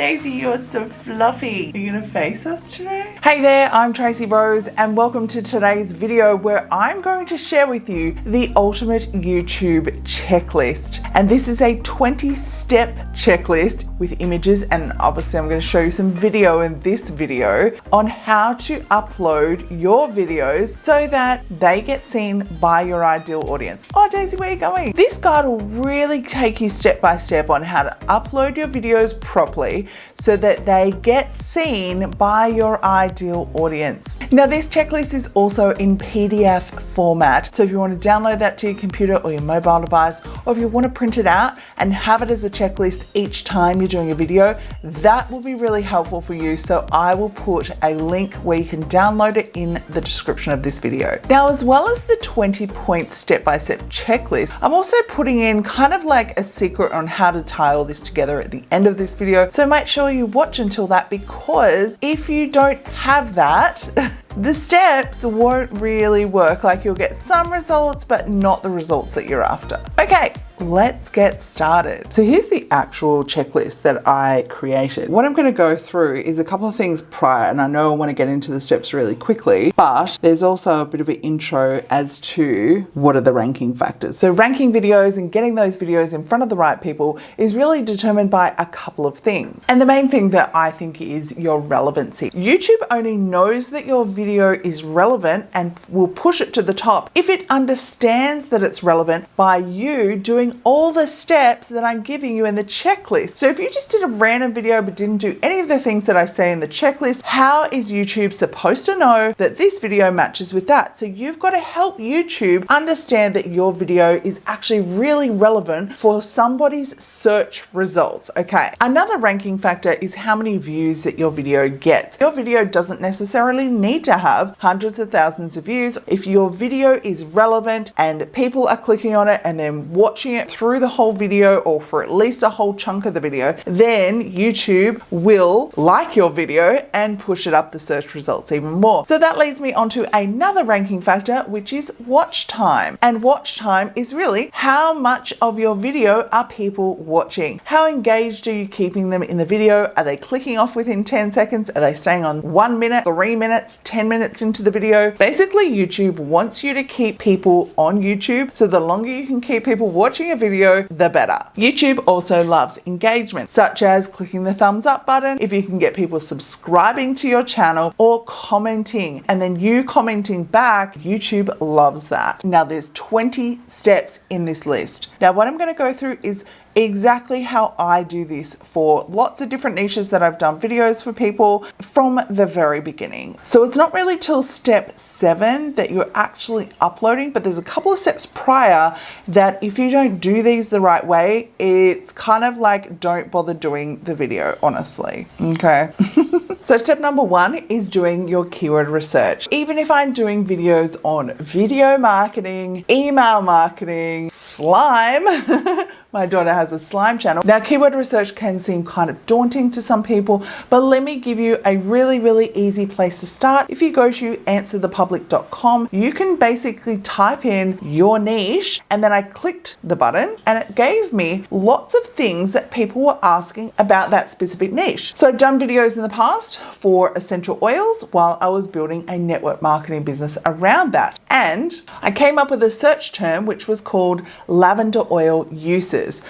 Daisy, you're so fluffy. Are you gonna face us today? Hey there, I'm Tracy Rose and welcome to today's video where I'm going to share with you the ultimate YouTube checklist. And this is a 20 step checklist with images and obviously I'm going to show you some video in this video on how to upload your videos so that they get seen by your ideal audience. Oh Daisy, where are you going? This guide will really take you step by step on how to upload your videos properly so that they get seen by your ideal audience. Now this checklist is also in PDF format. So if you want to download that to your computer or your mobile device, or if you want to print it out and have it as a checklist each time you're doing a video, that will be really helpful for you. So I will put a link where you can download it in the description of this video. Now, as well as the 20 point step-by-step checklist, I'm also putting in kind of like a secret on how to tie all this together at the end of this video. So make sure you watch until that because if you don't have that, the steps won't really work. Like you'll get some results, but not the results that you're after. Okay, let's get started. So here's the actual checklist that I created. What I'm gonna go through is a couple of things prior, and I know I wanna get into the steps really quickly, but there's also a bit of an intro as to what are the ranking factors. So ranking videos and getting those videos in front of the right people is really determined by a couple of things. And the main thing that I think is your relevancy. YouTube only knows that your video is relevant and will push it to the top if it understands that it's relevant by you doing all the steps that I'm giving you in the checklist. So if you just did a random video but didn't do any of the things that I say in the checklist, how is YouTube supposed to know that this video matches with that? So you've got to help YouTube understand that your video is actually really relevant for somebody's search results. Okay. Another ranking factor is how many views that your video gets. Your video doesn't necessarily need to have hundreds of thousands of views. If your video is relevant and people are clicking on it and then watching it it through the whole video or for at least a whole chunk of the video, then YouTube will like your video and push it up the search results even more. So that leads me on to another ranking factor, which is watch time. And watch time is really how much of your video are people watching? How engaged are you keeping them in the video? Are they clicking off within 10 seconds? Are they staying on one minute, three minutes, 10 minutes into the video? Basically, YouTube wants you to keep people on YouTube. So the longer you can keep people watching a video, the better. YouTube also loves engagement, such as clicking the thumbs up button if you can get people subscribing to your channel or commenting. And then you commenting back, YouTube loves that. Now there's 20 steps in this list. Now what I'm gonna go through is exactly how I do this for lots of different niches that I've done videos for people from the very beginning. So it's not really till step seven that you're actually uploading, but there's a couple of steps prior that if you don't do these the right way, it's kind of like don't bother doing the video, honestly. Okay. so step number one is doing your keyword research. Even if I'm doing videos on video marketing, email marketing, slime, My daughter has a slime channel. Now, keyword research can seem kind of daunting to some people, but let me give you a really, really easy place to start. If you go to answerthepublic.com, you can basically type in your niche, and then I clicked the button and it gave me lots of things that people were asking about that specific niche. So I've done videos in the past for essential oils while I was building a network marketing business around that. And I came up with a search term which was called lavender oil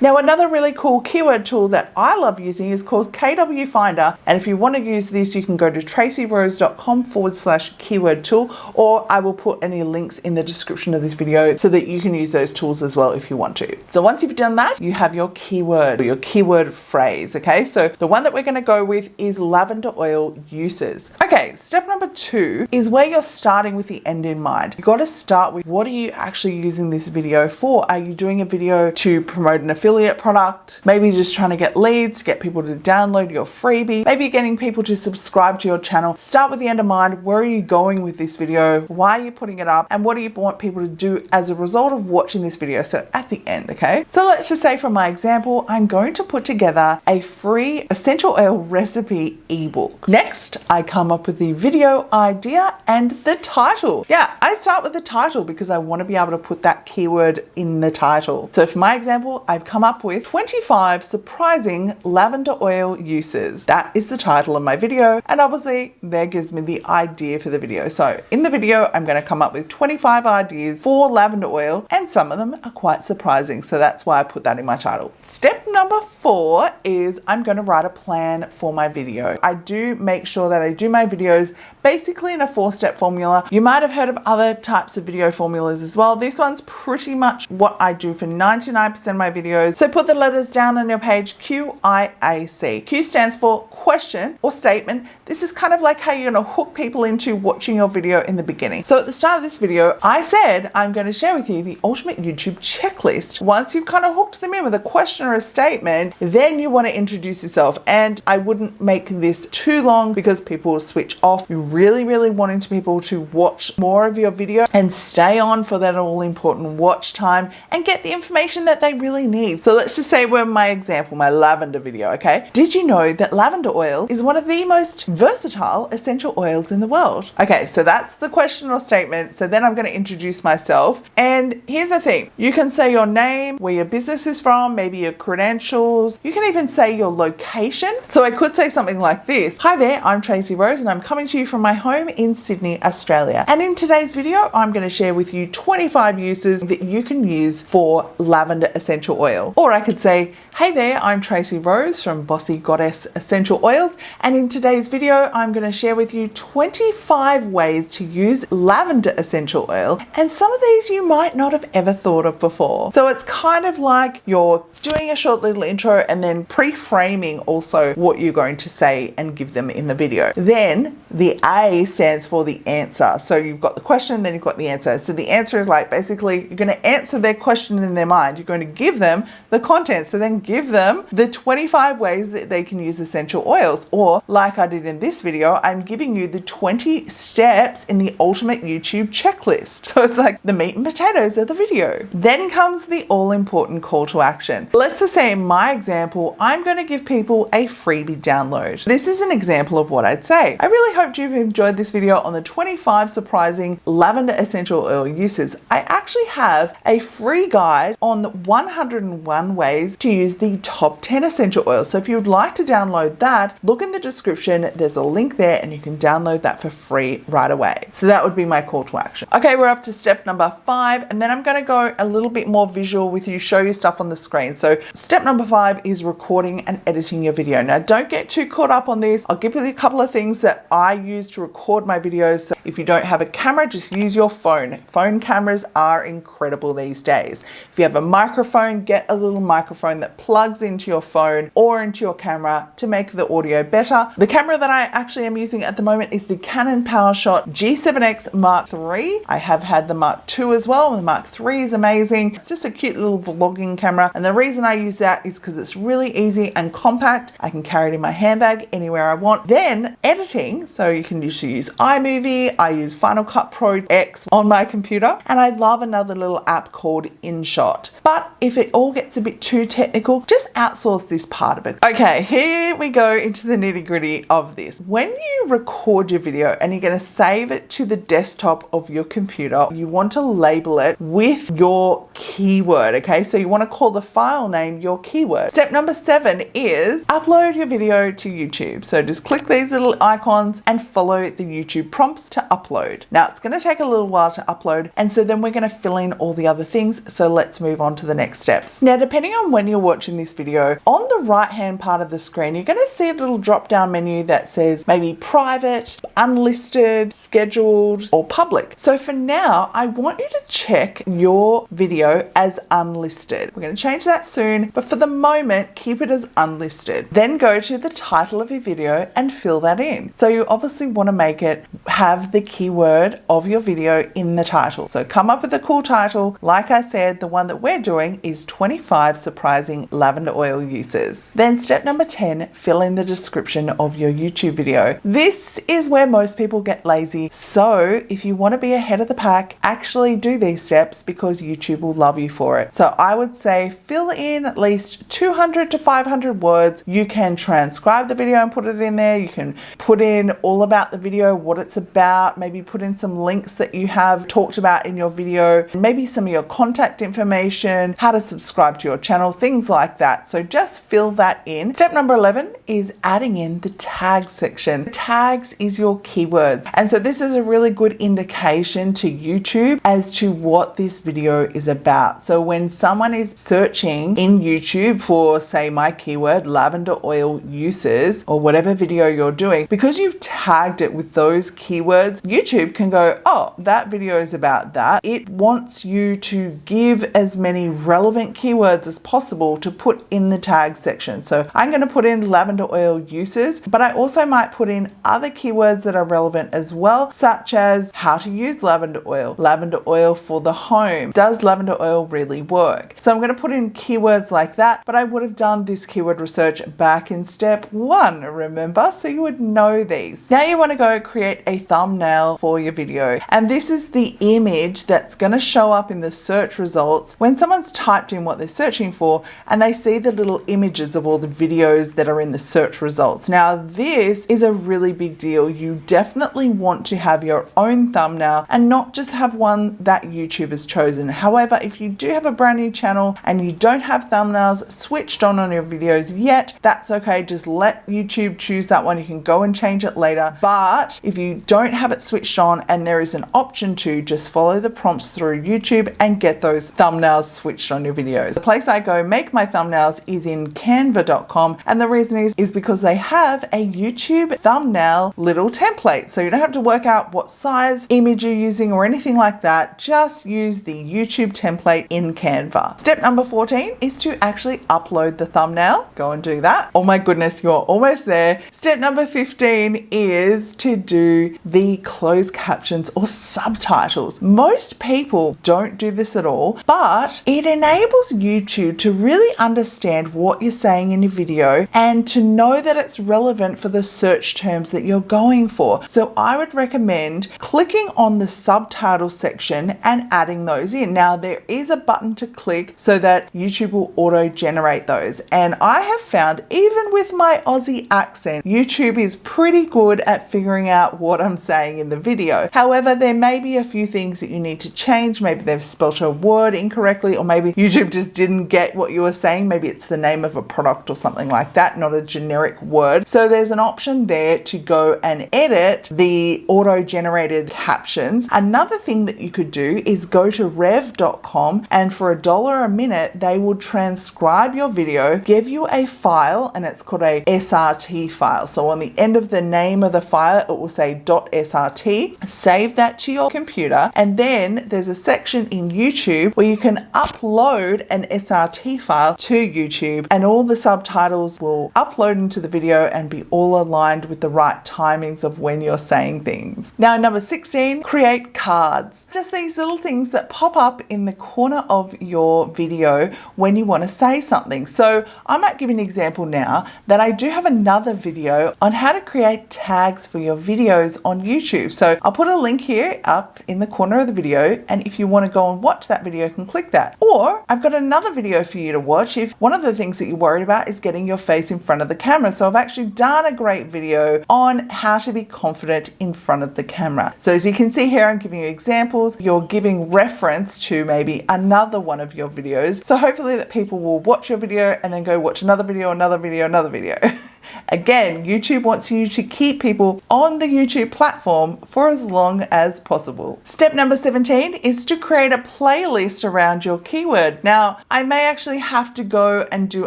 Now another really cool keyword tool that I love using is called KW Finder and if you want to use this you can go to tracyrose.com forward slash keyword tool or I will put any links in the description of this video so that you can use those tools as well if you want to. So once you've done that you have your keyword, or your keyword phrase, okay? So the one that we're going to go with is lavender oil uses. Okay, step number two is where you're starting with the end in mind. You got to start with what are you actually using this video for? Are you doing a video to promote promote an affiliate product, maybe just trying to get leads, get people to download your freebie, maybe getting people to subscribe to your channel. Start with the end in mind. Where are you going with this video? Why are you putting it up? And what do you want people to do as a result of watching this video? So at the end, okay? So let's just say from my example, I'm going to put together a free essential oil recipe ebook. Next, I come up with the video idea and the title. Yeah, I start with the title because I want to be able to put that keyword in the title. So for my example, I've come up with 25 surprising lavender oil uses. That is the title of my video and obviously that gives me the idea for the video. So in the video I'm going to come up with 25 ideas for lavender oil and some of them are quite surprising so that's why I put that in my title. Step number four is I'm going to write a plan for my video. I do make sure that I do my videos basically in a four step formula. You might have heard of other types of video formulas as well. This one's pretty much what I do for 99% of my videos. So put the letters down on your page Q-I-A-C. Q stands for question or statement. This is kind of like how you're going to hook people into watching your video in the beginning. So at the start of this video, I said I'm going to share with you the ultimate YouTube checklist. Once you've kind of hooked them in with a question or a statement, then you want to introduce yourself. And I wouldn't make this too long because people will switch off. You really, really wanting to people to watch more of your video and stay on for that all important watch time and get the information that they really need. So let's just say we're my example, my lavender video, okay? Did you know that lavender oil is one of the most versatile essential oils in the world? Okay, so that's the question or statement. So then I'm going to introduce myself. And here's the thing you can say your name, where your business is from, maybe your credentials. You can even say your location. So I could say something like this Hi there, I'm Tracy Rose, and I'm coming to you from my home in Sydney, Australia. And in today's video, I'm going to share with you 25 uses that you can use for lavender essential oil. Or I could say, Hey there, I'm Tracy Rose from Bossy Goddess Essential Oils, and in today's video, I'm going to share with you 25 ways to use lavender essential oil, and some of these you might not have ever thought of before. So it's kind of like you're doing a short little intro and then pre-framing also what you're going to say and give them in the video. Then the A stands for the answer. So you've got the question, then you've got the answer. So the answer is like basically you're going to answer their question in their mind. You're going to give them the content. So then give them the 25 ways that they can use essential oils. Or like I did in this video, I'm giving you the 20 steps in the ultimate YouTube checklist. So it's like the meat and potatoes of the video. Then comes the all important call to action. Let's just say in my example, I'm going to give people a freebie download. This is an example of what I'd say. I really hope you've enjoyed this video on the 25 surprising lavender essential oil uses. I actually have a free guide on 101 ways to use the top 10 essential oils. So if you would like to download that, look in the description. There's a link there and you can download that for free right away. So that would be my call to action. Okay, we're up to step number five, and then I'm going to go a little bit more visual with you, show you stuff on the screen. So step number five is recording and editing your video. Now don't get too caught up on this. I'll give you a couple of things that I use to record my videos. So if you don't have a camera, just use your phone. Phone cameras are incredible these days. If you have a microphone, get a little microphone that plugs into your phone or into your camera to make the audio better. The camera that I actually am using at the moment is the Canon PowerShot G7X Mark III. I have had the Mark II as well. The Mark III is amazing. It's just a cute little vlogging camera. And the reason I use that is because it's really easy and compact. I can carry it in my handbag anywhere I want. Then editing, so you can usually use iMovie. I use Final Cut Pro X on my computer and I love another little app called InShot. But if it all gets a bit too technical, just outsource this part of it. Okay, here we go into the nitty gritty of this. When you record your video and you're gonna save it to the desktop of your computer, you want to label it with your keyword, okay? So you wanna call the file name your keyword. Step number seven is upload your video to YouTube. So just click these little icons and follow the YouTube prompts to upload. Now it's going to take a little while to upload and so then we're going to fill in all the other things. So let's move on to the next steps. Now depending on when you're watching this video, on the right hand part of the screen you're going to see a little drop down menu that says maybe private, unlisted, scheduled or public. So for now I want you to check your video as unlisted. We're going to change that soon, but for the moment, keep it as unlisted. Then go to the title of your video and fill that in. So you obviously want to make it have the keyword of your video in the title. So come up with a cool title. Like I said, the one that we're doing is 25 surprising lavender oil uses. Then step number 10, fill in the description of your YouTube video. This is where most people get lazy. So if you want to be ahead of the pack, actually do these steps because YouTube will love you for it. So I would say fill in at least 200 to 500 words. You can transcribe the video and put it in there. You can put in all about the video, what it's about, maybe put in some links that you have talked about in your video, maybe some of your contact information, how to subscribe to your channel, things like that. So just fill that in. Step number 11 is adding in the tag section. Tags is your keywords. And so this is a really good indication to YouTube as to what this video is about. So when someone is searching in YouTube for say my keyword lavender oil uses or whatever video you're doing, because you've tagged it with those keywords, YouTube can go, oh, that video is about that. It wants you to give as many relevant keywords as possible to put in the tag section. So I'm going to put in lavender oil uses, but I also might put in other keywords that are relevant as well, such as how to use lavender oil, lavender oil for the home. Does lavender oil really work? So I'm going to put in keywords like that, but I would have done this keyword research back in step one, remember? So you would know these. Now you want to go create a thumbnail for your video. And this is the image that's going to show up in the search results when someone's typed in what they're searching for and they see the little images of all the videos that are in the search results. Now this is a really big deal. You definitely want to have your own thumbnail and not just have one that YouTube has chosen. However, if you do have a brand new channel and you don't have thumbnails switched on on your videos yet, that's okay. Just let YouTube choose that one. You can go and change it later. But if you don't have it switched on and there is an option to just follow the prompts through YouTube and get those thumbnails switched on your videos. The place I go make my thumbnails is in canva.com and the reason is, is because they have a YouTube thumbnail little template. So you don't have to work out what size image you're using or anything like that. Just use the YouTube template in Canva. Step number 14 is to actually upload the thumbnail. Go and do that. Oh my goodness, you're almost there. Step number 15 is to do the closed captions or subtitles. Most people don't do this at all, but it enables YouTube to really understand what you're saying in your video and to know that it's relevant for the search terms that you're going for. So I would recommend clicking on the subtitle section and adding those in. Now there is a button to click so that YouTube will auto generate those. And I have found even with my Aussie accent, YouTube is pretty good at figuring out what I'm saying in the video. However, there may be a few things that you need to change. Maybe they've spelt a word incorrectly or maybe YouTube just didn't get what you were saying. Maybe it's the name of a product or something like that, not a generic word. So there's an option there to go and edit the auto generated captions. Another thing that you could do is go to rev.com and for a dollar a minute, they will transcribe your video, give you a file and it's called a SRT file. So on the end of the name of the file, it will say .srt. Save that to your computer and then there's a section in YouTube where you can upload an SRT file to YouTube and all the subtitles will upload into the video and be all aligned with the right timings of when you're saying things. Now, number 16, create cards. Just these little things that pop up in the corner of your video when you want to say something. So I might give an example now that I do have another video on how to create tags for your videos on YouTube. So I'll put a link here up in the corner of the video. And if you want to go and watch that video, you can click that. Or I've got another video for you to watch if one of the things that you're worried about is getting your face in front of the camera. So I've actually done a great video on how to be confident in front of the camera. So as you can see here, I'm giving you examples. You're giving reference to maybe another one of your videos. So hopefully that people will watch your video and then go watch another video, another video, another video. Again, YouTube wants you to keep people on the YouTube platform for as long as possible. Step number 17 is to create a playlist around your keyword. Now, I may actually have to go and do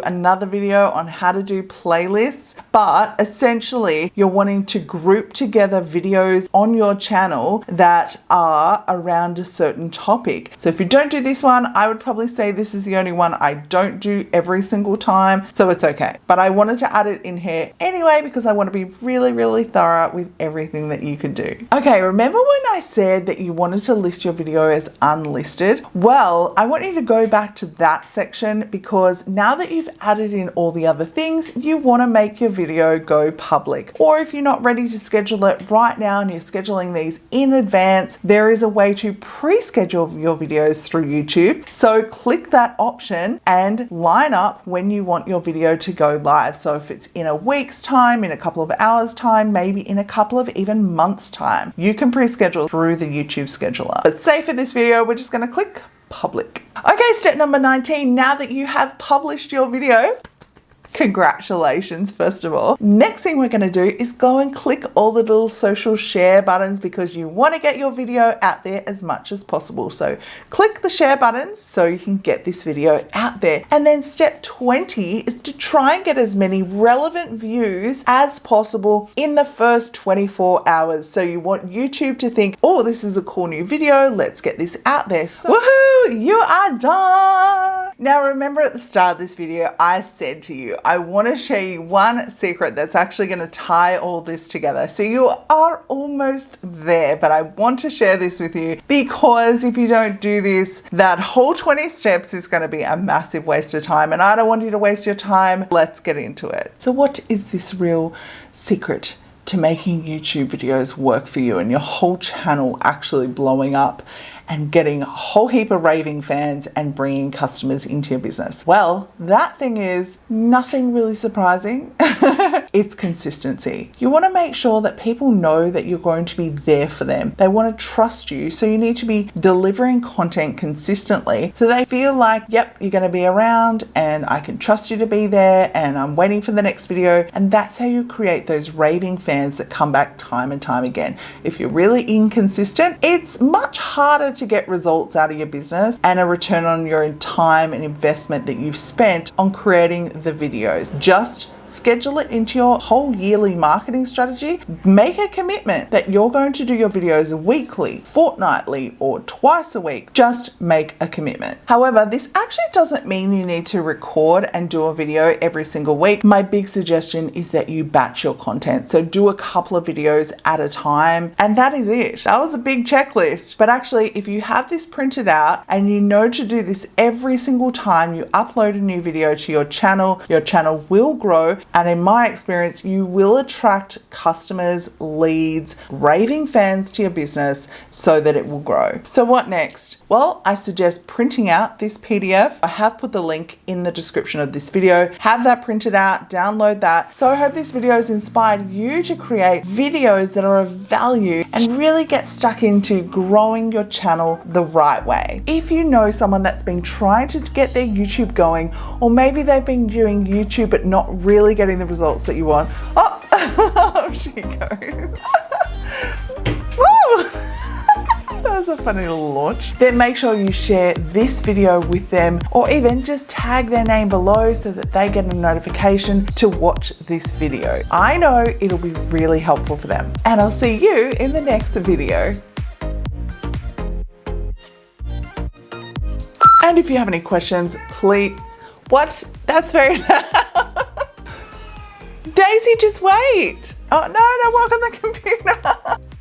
another video on how to do playlists, but essentially you're wanting to group together videos on your channel that are around a certain topic. So if you don't do this one, I would probably say this is the only one I don't do every single time, so it's okay. But I wanted to add it in here anyway because I want to be really, really thorough with everything that you can do. Okay, remember when I said that you wanted to list your video as unlisted? Well, I want you to go back to that section because now that you've added in all the other things, you want to make your video go public. Or if you're not ready to schedule it right now and you're scheduling these in advance, there is a way to pre-schedule your videos through YouTube. So click that option and line up when you want your video to go live. So if it's in a week's time, in a couple of hours time, maybe in a couple of even months time, you can pre-schedule through the YouTube scheduler. But say for this video, we're just gonna click public. Okay, step number 19. Now that you have published your video, Congratulations, first of all. Next thing we're gonna do is go and click all the little social share buttons because you wanna get your video out there as much as possible. So click the share buttons so you can get this video out there. And then step 20 is to try and get as many relevant views as possible in the first 24 hours. So you want YouTube to think, oh, this is a cool new video. Let's get this out there. So, woohoo, you are done. Now remember at the start of this video, I said to you, I want to share you one secret that's actually going to tie all this together. So you are almost there, but I want to share this with you because if you don't do this, that whole 20 steps is going to be a massive waste of time and I don't want you to waste your time. Let's get into it. So what is this real secret to making YouTube videos work for you and your whole channel actually blowing up and getting a whole heap of raving fans and bringing customers into your business? Well, that thing is nothing really surprising. it's consistency. You want to make sure that people know that you're going to be there for them. They want to trust you. So you need to be delivering content consistently so they feel like, yep, you're going to be around and I can trust you to be there and I'm waiting for the next video. And that's how you create those raving fans that come back time and time again. If you're really inconsistent, it's much harder to get results out of your business and a return on your time and investment that you've spent on creating the videos. Just schedule it into your whole yearly marketing strategy. Make a commitment that you're going to do your videos weekly, fortnightly, or twice a week. Just make a commitment. However, this actually doesn't mean you need to record and do a video every single week. My big suggestion is that you batch your content. So do a couple of videos at a time, and that is it. That was a big checklist. But actually, if you have this printed out and you know to do this every single time you upload a new video to your channel, your channel will grow and in my experience, you will attract customers, leads, raving fans to your business so that it will grow. So what next? Well, I suggest printing out this PDF. I have put the link in the description of this video. Have that printed out, download that. So I hope this video has inspired you to create videos that are of value and really get stuck into growing your channel the right way. If you know someone that's been trying to get their YouTube going, or maybe they've been doing YouTube but not really really getting the results that you want. Oh, oh she goes. that was a funny little launch. Then make sure you share this video with them or even just tag their name below so that they get a notification to watch this video. I know it'll be really helpful for them. And I'll see you in the next video. And if you have any questions, please, what? That's very Daisy, just wait. Oh no, don't on the computer.